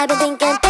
I've been thinking.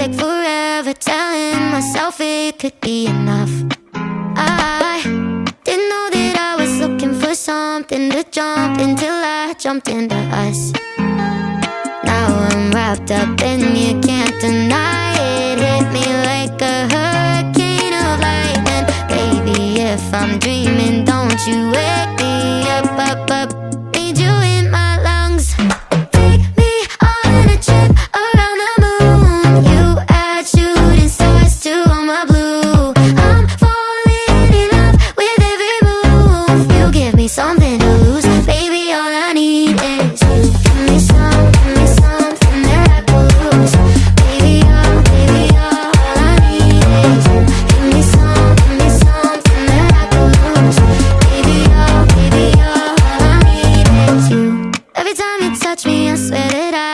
Like forever Telling myself it could be enough. I didn't know that I was looking for something to jump Until I jumped into us. Now I'm wrapped up and you can't deny it. Hit me like a hurricane of lightning. Baby, if I'm dreaming, don't you wake me up, up, up.